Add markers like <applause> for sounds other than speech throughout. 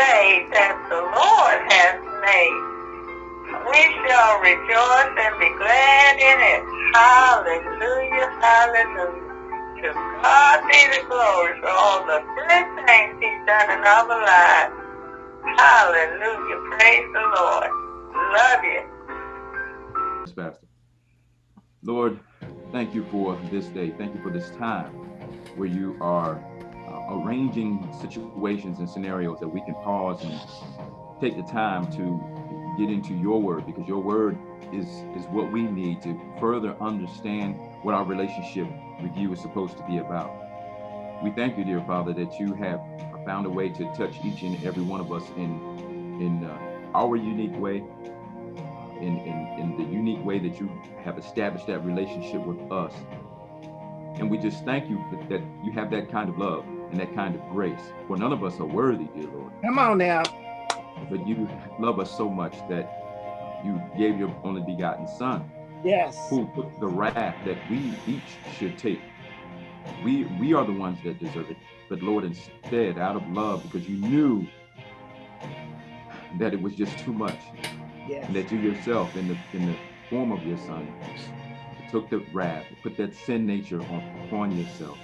day that the Lord has made. We shall rejoice and be glad in it. Hallelujah, hallelujah. To God be the glory for all the good things he's done in our lives. Hallelujah, praise the Lord. Love you. Yes, Pastor. Lord, thank you for this day. Thank you for this time where you are arranging situations and scenarios that we can pause and take the time to get into your word because your word is is what we need to further understand what our relationship with you is supposed to be about. We thank you, dear Father, that you have found a way to touch each and every one of us in in uh, our unique way, in, in in the unique way that you have established that relationship with us. And we just thank you that, that you have that kind of love and that kind of grace. For none of us are worthy, dear Lord. Come on now. But you love us so much that you gave your only begotten Son, Yes. who took the wrath that we each should take. We we are the ones that deserve it. But Lord, instead, out of love, because you knew that it was just too much, Yes. and that you yourself, in the in the form of your Son, took the wrath, put that sin nature on, upon yourself,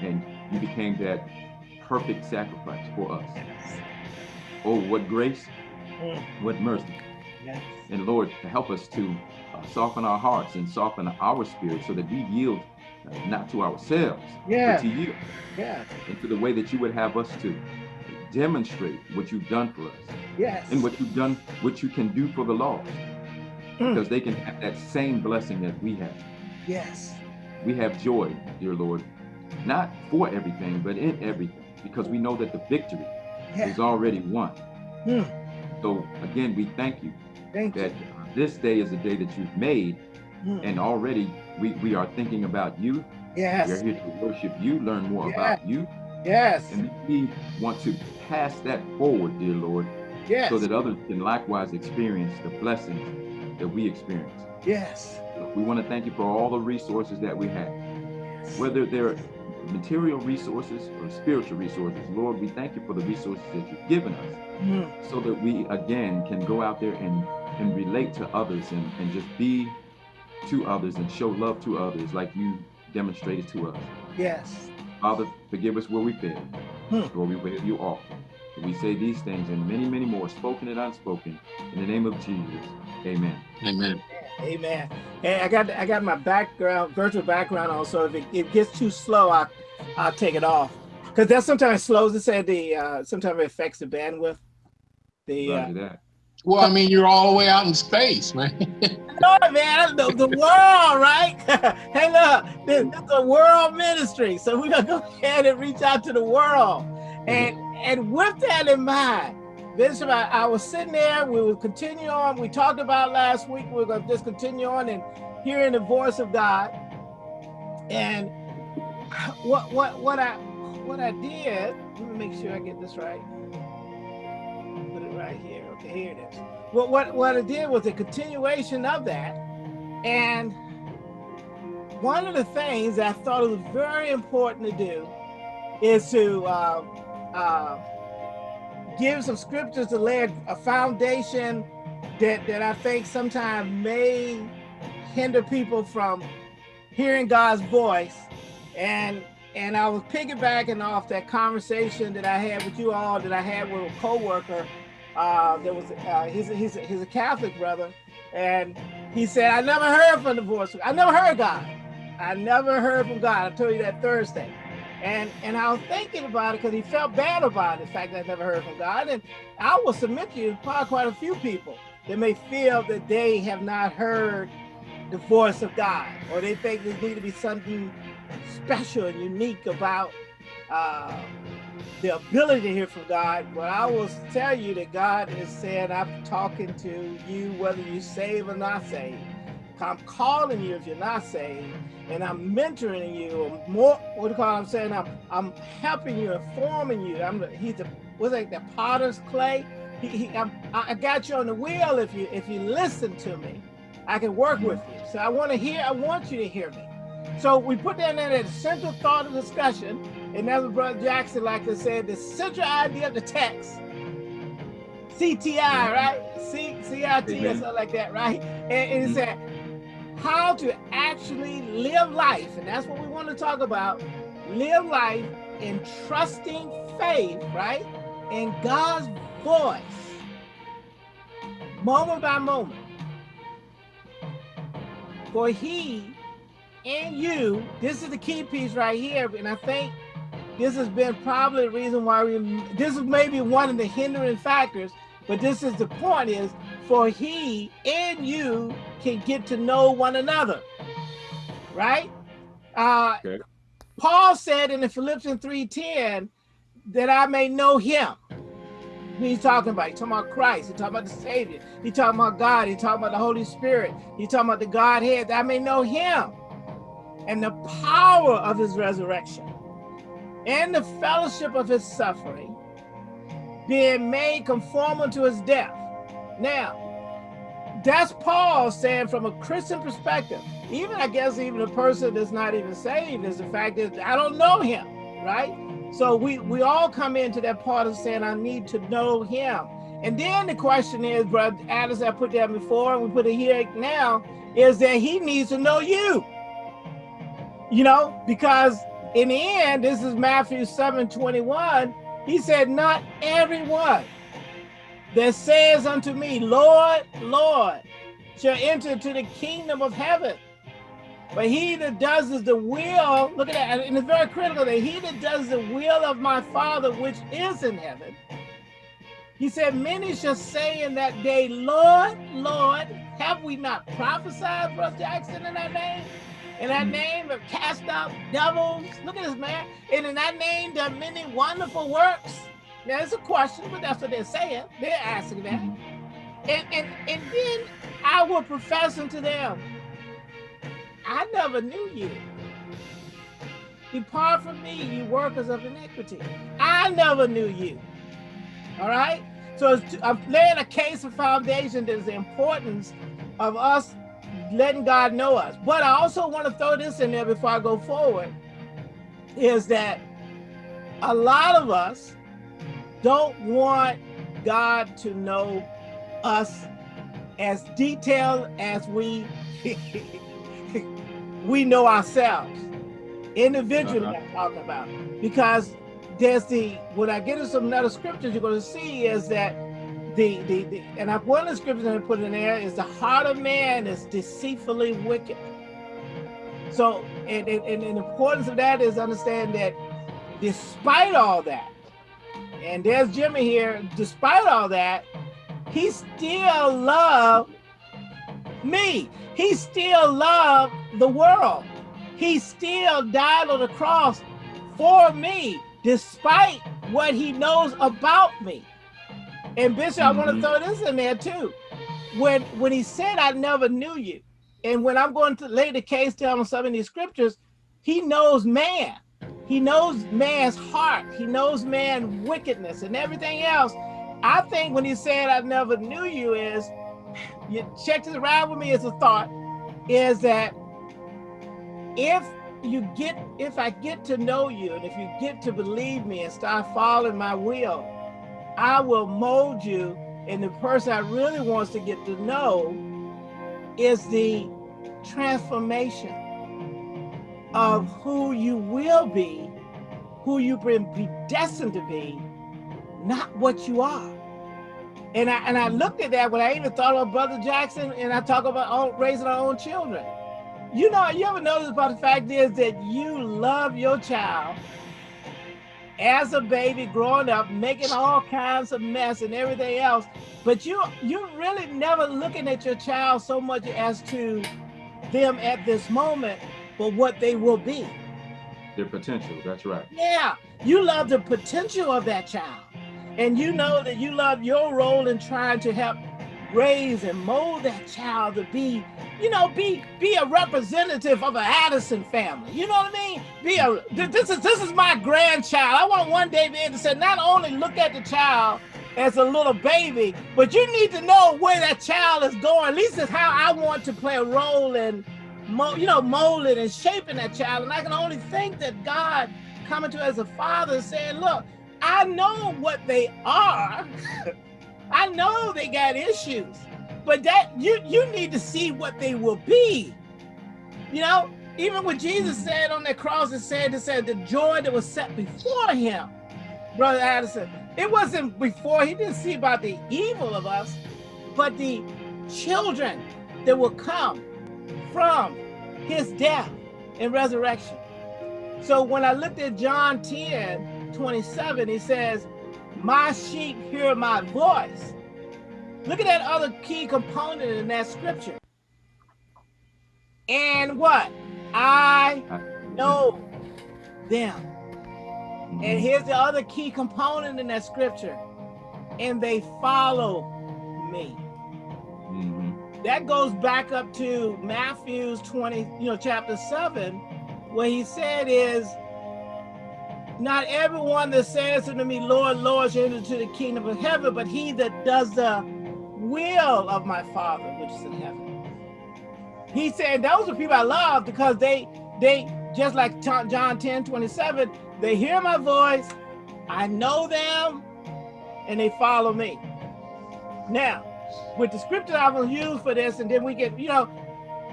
and you became that perfect sacrifice for us. Oh, what grace, Mm. what mercy. Yes. And Lord, help us to uh, soften our hearts and soften our spirit so that we yield uh, not to ourselves, but to you, Yes. and to the way that you would have us to demonstrate what you've done for us Yes. and what you've done, what you can do for the lost, Mm. because they can have that same blessing that we have. Yes. We have joy, dear Lord, not for everything, but in everything, because we know that the victory Yeah. is already won. Mm. So again, we thank you Thank that you. this day is a day that you've made, Mm. and already we, we are thinking about you. We are here to worship you, learn more Yeah. about you, Yes. and we want to pass that forward, dear Lord, Yes. so that others can likewise experience the blessings that we experience. Yes. We want to thank you for all the resources that we have, whether they're material resources or spiritual resources. Lord, we thank you for the resources that you've given us Mm. so that we again can go out there and, and relate to others and, and just be to others and show love to others like you demonstrated to us. Yes. Father, forgive us where we fail, Hmm. where we wave you off. We say these things and many, many more, spoken and unspoken. In the name of Jesus, amen. Amen. Amen. Hey, I got I got my background, virtual background on, so if it, it gets too slow, I I'll take it off. Because that sometimes slows it said the uh sometimes it affects the bandwidth. The uh that. Well, I mean, you're all the way out in space, man. <laughs> no, man, the, the world, right? <laughs> hey, look, this, this is a world ministry, so we're gonna go ahead and reach out to the world. And and with that in mind, I, I was sitting there. We will continue on. We talked about last week. We're gonna just continue on and hearing the voice of God. And what what what I what I did. Let me make sure I get this right. Put it right here. Okay, here it is. What what what I did was a continuation of that, and one of the things I thought it was very important to do is to uh, uh, give some scriptures to lay a foundation that that I think sometimes may hinder people from hearing God's voice, and and I was piggybacking off that conversation that I had with you all that I had with a coworker. Uh, there was uh, he's he's he's a Catholic brother, and he said I never heard from the voice. I never heard God. I never heard from God. I told you that Thursday. And and I was thinking about it because he felt bad about it, the fact that I never heard from God. And I will submit to you, probably quite a few people that may feel that they have not heard the voice of God, or they think there need to be something special and unique about uh, the ability to hear from God. But I will tell you that God is saying, I'm talking to you whether you save or not saved. I'm calling you if you're not saved, and I'm mentoring you. More, what do you call? It? I'm saying I'm, I'm helping you, informing you. I'm the, he's the what's like the potter's clay. He, he, I'm, I got you on the wheel. If you if you listen to me, I can work with you. So I want to hear. I want you to hear me. So we put that in as central thought of discussion, And that's what Brother Jackson like to say, the central idea of the text. CTI, right? C CIT or something like that, right? And, and it said mm-hmm. How to actually live life. And that's what we want to talk about. Live life in trusting faith, right? In God's voice, moment by moment. For he and you, this is the key piece right here. And I think this has been probably the reason why we, this is maybe one of the hindering factors, but this is the point is for he and you can get to know one another, right? Uh, okay. Paul said in the Philippians 3.10 that I may know him. He's talking about, he's talking about Christ, he's talking about the Savior, he's talking about God, he's talking about the Holy Spirit, he's talking about the Godhead, that I may know him and the power of his resurrection and the fellowship of his suffering, being made conformable to his death. Now, that's Paul saying from a Christian perspective, even I guess even a person that's not even saved is the fact that I don't know him, right? So we, we all come into that part of saying, I need to know him. And then the question is, brother Alice, I put that before and we put it here now, is that he needs to know you. You know, because in the end, this is Matthew 7, 21, he said, not everyone that says unto me, Lord, Lord, shall enter into the kingdom of heaven. But he that does is the will, look at that, and it's very critical that he that does the will of my Father which is in heaven. He said, many shall say in that day, Lord, Lord, have we not prophesied, Brother Jackson, in that name? In that mm-hmm. name have cast out devils. Look at this, man. And in that name done many wonderful works. Now, it's a question, but that's what they're saying. They're asking that. Mm -hmm. And, and, and then I will profess unto them, I never knew you. Depart from me, you workers of iniquity. I never knew you. All right? So I'm laying a case of foundation there's the importance of us letting God know us. But I also want to throw this in there before I go forward, is that a lot of us don't want God to know us as detailed as we <laughs> we know ourselves. Individually uh -huh. I'm talking about. Because there's the when I get into some other scriptures you're going to see is that the the, the and I, one of the scriptures I put in there is the heart of man is deceitfully wicked. So and, and, and the importance of that is understand that despite all that and there's Jimmy here, despite all that, he still loved me. He still loved the world. He still died on the cross for me, despite what he knows about me. And Bishop, mm -hmm. I want to throw this in there too. When when he said, I never knew you, and when I'm going to lay the case down on some of these scriptures, he knows man. He knows man's heart. He knows man's wickedness and everything else. I think when he said, I never knew you is, you check this around with me as a thought, is that if you get, if I get to know you and if you get to believe me and start following my will, I will mold you and the person I really wants to get to know is the transformation of who you will be, who you've been predestined to be, not what you are. And I and I looked at that when I even thought of Brother Jackson and I talk about raising our own children. You know, you ever notice about the fact is that you love your child as a baby growing up, making all kinds of mess and everything else, but you you're really never looking at your child so much as to them at this moment but what they will be. Their potential, that's right. Yeah, you love the potential of that child. And you know that you love your role in trying to help raise and mold that child to be, you know, be be a representative of an Addison family. You know what I mean? Be a this is this is my grandchild. I want one day to be able to say, not only look at the child as a little baby, but you need to know where that child is going. At least is how I want to play a role in you know, molding and shaping that child. And I can only think that God coming to as a father saying, look, I know what they are. <laughs> I know they got issues, but that you you need to see what they will be. You know, even what Jesus said on that cross, it said, it said the joy that was set before him, Brother Addison. It wasn't before, he didn't see about the evil of us, but the children that will come from his death and resurrection. So when I looked at John 10, 27, he says, my sheep hear my voice. Look at that other key component in that scripture. And what? I know them. And here's the other key component in that scripture. And they follow me. Mhm. That goes back up to Matthew's 20, you know, chapter 7, where he said is, not everyone that says unto me, Lord, Lord, shall enter into the kingdom of heaven, but he that does the will of my Father which is in heaven. He said those are people I love because they, they just like John John 10, 27, they hear my voice, I know them, and they follow me. Now, with the scripture I will use for this, and then we get, you know,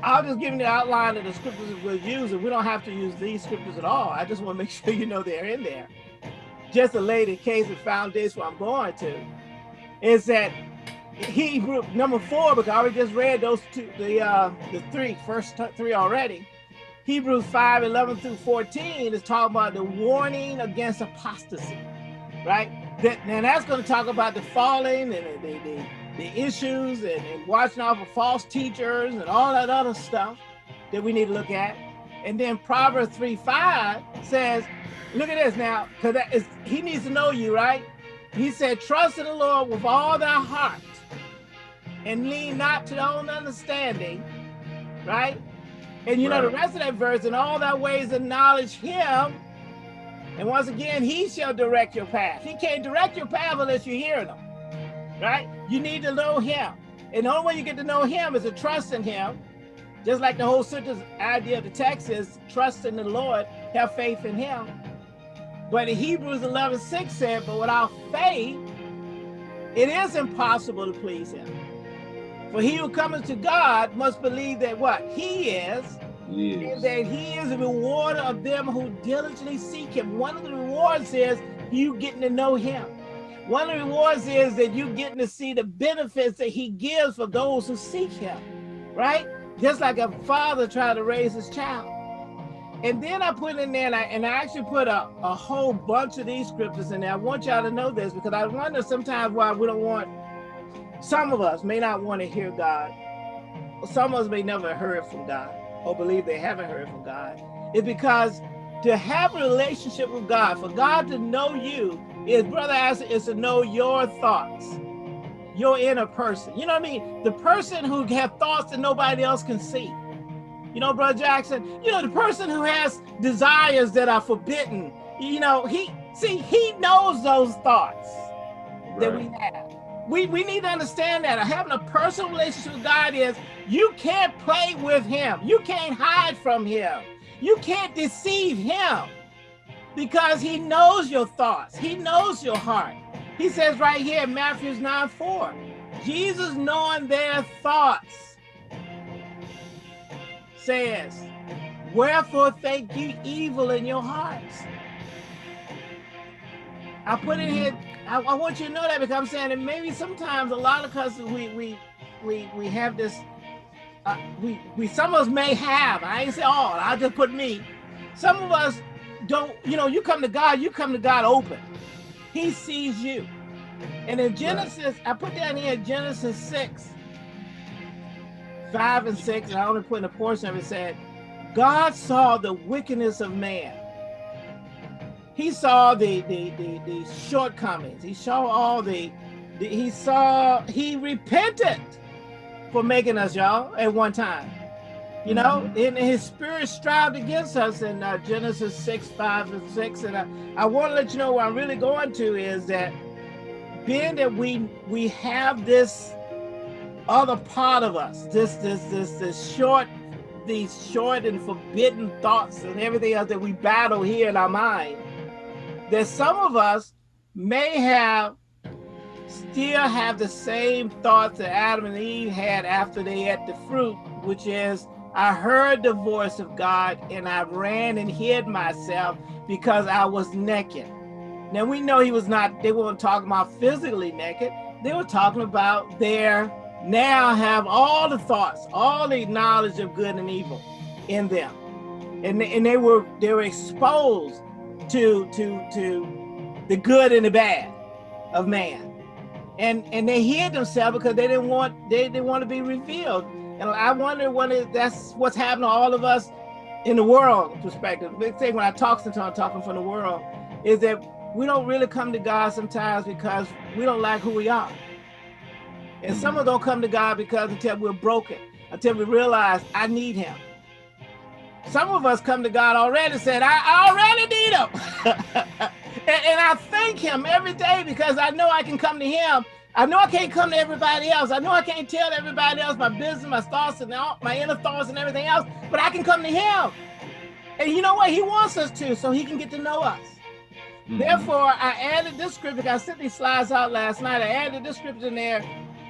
I'll just give you the outline of the scriptures we'll use, and we don't have to use these scriptures at all. I just want to make <laughs> sure you know they're in there. Just to lay the case and foundation where I'm going to, is that Hebrew number four, because I already just read those two, the uh, the three first three already. Hebrews 5, 11 through 14 is talking about the warning against apostasy, right? That, and that's going to talk about the falling and the, the, the, the issues and, and watching out for false teachers and all that other stuff that we need to look at. And then Proverbs 3, 5 says, look at this now, because that is he needs to know you, right? He said, trust in the Lord with all thy heart and lean not to thy own understanding, right? And you know the rest of that verse, in all thy ways acknowledge him. And once again, he shall direct your path. He can't direct your path unless you hear him, right? You need to know him. And the only way you get to know him is to trust in him. Just like the whole sentence idea of the text is trust in the Lord, have faith in him. But in Hebrews 11, 6 said, but without faith, it is impossible to please him. For he who cometh to God must believe that what? He is, and that he is a rewarder of them who diligently seek him. One of the rewards is you getting to know him. One of the rewards is that you're getting to see the benefits that he gives for those who seek him, right? Just like a father trying to raise his child. And then I put in there, and I, and I actually put a, a whole bunch of these scriptures in there. I want y'all to know this because I wonder sometimes why we don't want, some of us may not want to hear God. Some of us may never heard from God or believe they haven't heard from God. It's because to have a relationship with God, for God to know you, is brother Asher, is to know your thoughts, your inner person. You know what I mean? The person who have thoughts that nobody else can see. You know, Brother Jackson, you know, the person who has desires that are forbidden, you know, he, see, he knows those thoughts that we have. We, we need to understand that having a personal relationship with God is you can't play with him. You can't hide from him. You can't deceive him because he knows your thoughts. He knows your heart. He says right here in Matthew 9, 4, Jesus knowing their thoughts says, wherefore think ye evil in your hearts. I put it here, I, I want you to know that because I'm saying that maybe sometimes a lot of us, we, we, we, we have this, uh, we, we, some of us may have, I ain't say all, I'll just put me. Some of us don't, you know, you come to God, you come to God open. He sees you. And in Genesis, I put down here Genesis 6, 5 and 6, and I only put in a portion of it said, God saw the wickedness of man. He saw the the, the, the shortcomings. He saw all the, the he saw he repented for making us y'all at one time. You know, and his spirit strived against us in uh, Genesis 6, 5, and 6. And I, I want to let you know where I'm really going to is that being that we we have this other part of us, this this this this short, these short and forbidden thoughts and everything else that we battle here in our mind that some of us may have still have the same thoughts that Adam and Eve had after they ate the fruit, which is, I heard the voice of God and I ran and hid myself because I was naked. Now we know he was not, they weren't talking about physically naked. They were talking about their now have all the thoughts, all the knowledge of good and evil in them. And, and they were they were exposed to to to the good and the bad of man and and they hid themselves because they didn't want they didn't want to be revealed and i wonder when that's what's happening to all of us in the world perspective big thing when i talk sometimes I'm talking from the world is that we don't really come to god sometimes because we don't like who we are and some of us mm. don't come to god because until we're broken until we realize i need him some of us come to God already said, I already need him. <laughs> and, and I thank him every day because I know I can come to him. I know I can't come to everybody else. I know I can't tell everybody else my business, my thoughts, and all, my inner thoughts and everything else, but I can come to him. And you know what? He wants us to, so he can get to know us. Mm -hmm. Therefore, I added this scripture. I sent these slides out last night. I added this scripture in there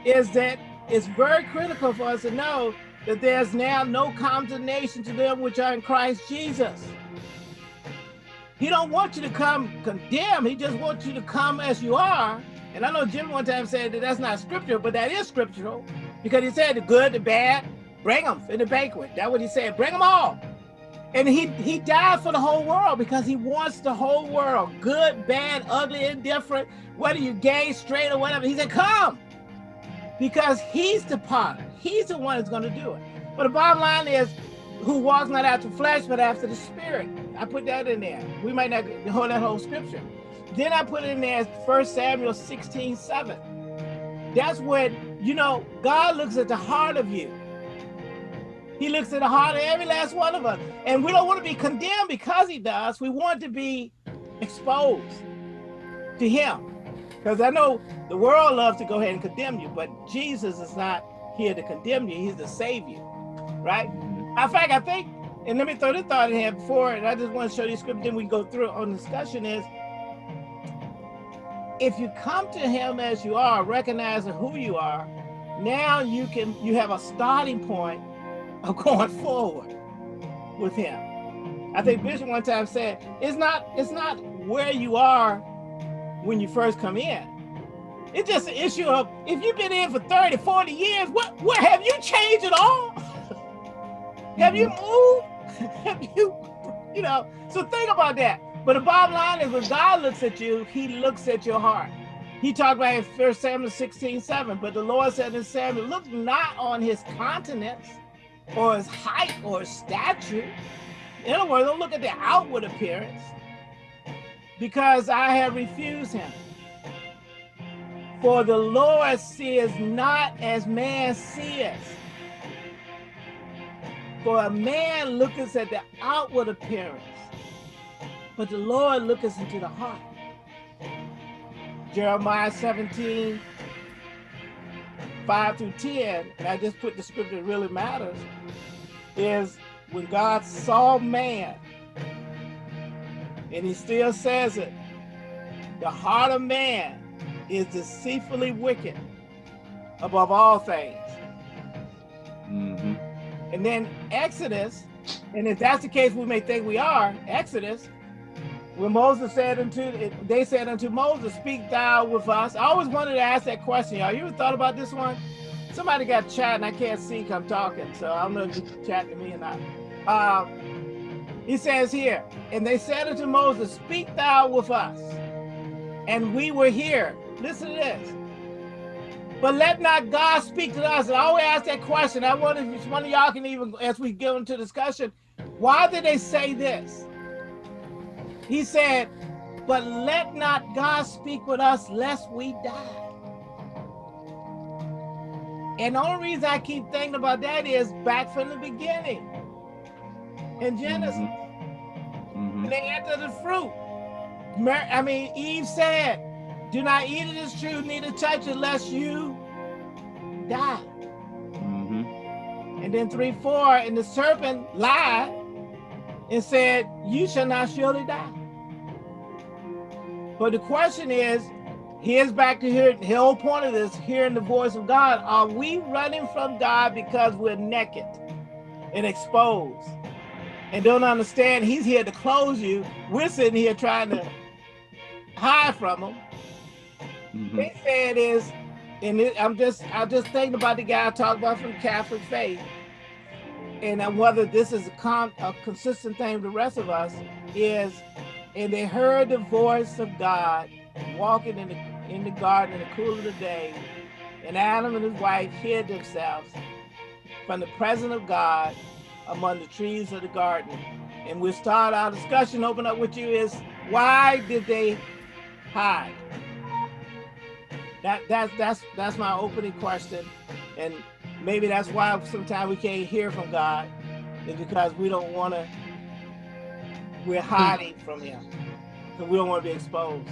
is that it's very critical for us to know that there's now no condemnation to them which are in Christ Jesus. He don't want you to come condemn. He just wants you to come as you are. And I know Jim one time said that that's not scriptural, but that is scriptural because he said the good, the bad, bring them in the banquet. That's what he said, bring them all. And he, he died for the whole world because he wants the whole world, good, bad, ugly, indifferent, whether you're gay, straight, or whatever. He said, come, because he's the potter. He's the one that's going to do it. But the bottom line is, who walks not after flesh, but after the spirit. I put that in there. We might not hold that whole scripture. Then I put it in there 1 Samuel 16, 7. That's when, you know, God looks at the heart of you. He looks at the heart of every last one of us. And we don't want to be condemned because he does. We want to be exposed to him. Because I know the world loves to go ahead and condemn you, but Jesus is not here to condemn you. He's save you, right? In fact, I think, and let me throw this thought in here before, and I just want to show you scripture, then we go through on discussion is, if you come to him as you are, recognizing who you are, now you can, you have a starting point of <laughs> going forward with him. I think Bishop one time said, it's not, it's not where you are when you first come in. It's just an issue of if you've been in for 30, 40 years, what, what have you changed at all? <laughs> have you mm-hmm. moved? <laughs> have you, you know, so think about that. But the bottom line is when God looks at you, he looks at your heart. He talked about in 1 Samuel 16, 7, but the Lord said to Samuel, look not on his countenance or his height or his stature. In other words, don't look at the outward appearance, because I have refused him. For the Lord sees not as man sees. For a man looketh at the outward appearance, but the Lord looketh into the heart. Jeremiah 17, 5 through 10, and I just put the scripture that really matters, is when God saw man, and he still says it. The heart of man is deceitfully wicked above all things. Mm -hmm. And then Exodus, and if that's the case, we may think we are, Exodus, when Moses said unto, they said unto Moses, speak thou with us. I always wanted to ask that question, y'all. You ever thought about this one? Somebody got chat and I can't see I'm talking, so I don't know if you chat to me or not. Uh, he says here, and they said unto Moses, speak thou with us. And we were here. Listen to this. But let not God speak to us. And I always ask that question. I wonder if one of y'all can even, as we get into discussion, why did they say this? He said, but let not God speak with us lest we die. And the only reason I keep thinking about that is back from the beginning in Genesis. Mm -hmm. They enter the fruit. I mean, Eve said, do not eat of this tree, neither touch it, lest you die. Mm -hmm. And then three, four, and the serpent lied and said, you shall not surely die. But the question is, here's back to here, the whole point of this, hearing the voice of God. Are we running from God because we're naked and exposed and don't understand he's here to close you? We're sitting here trying to hide from him. Mhm. They said is, and it, I'm just I'm just thinking about the guy I talked about from Catholic faith, and whether this is a, a consistent thing with the rest of us is, and they heard the voice of God walking in the in the garden in the cool of the day, and Adam and his wife hid themselves from the presence of God among the trees of the garden. And we'll start our discussion. Open up with you is why did they hide? That that's that's that's my opening question, and maybe that's why sometimes we can't hear from God, is because we don't want to. We're hiding from Him, because we don't want to be exposed.